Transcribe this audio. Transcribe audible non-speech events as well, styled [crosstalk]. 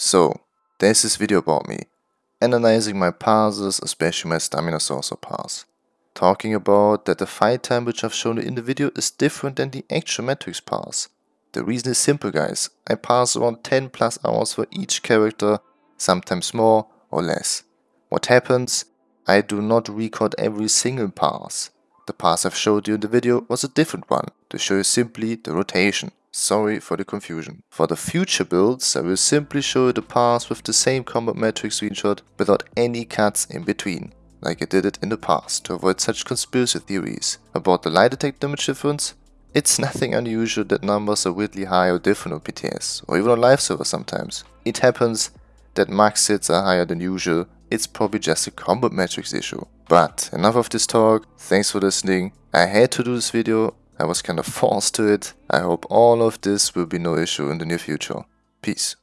So, there's this video about me, analyzing my passes, especially my stamina sorcerer pass. Talking about that the fight time which I've shown in the video is different than the actual Metrics pass. The reason is simple guys, I pass around 10 plus hours for each character, sometimes more or less. What happens? I do not record every single pass. The pass I've showed you in the video was a different one, to show you simply the rotation. Sorry for the confusion. For the future builds, I will simply show the pass with the same Combat Metrics screenshot without any cuts in between, like I did it in the past to avoid such conspiracy theories. About the light attack damage difference, it's [laughs] nothing unusual that numbers are weirdly high or different on PTS, or even on live server sometimes. It happens that max hits are higher than usual, it's probably just a Combat Metrics issue. But enough of this talk, thanks for listening. I had to do this video, I was kinda forced to it. I hope all of this will be no issue in the near future. Peace.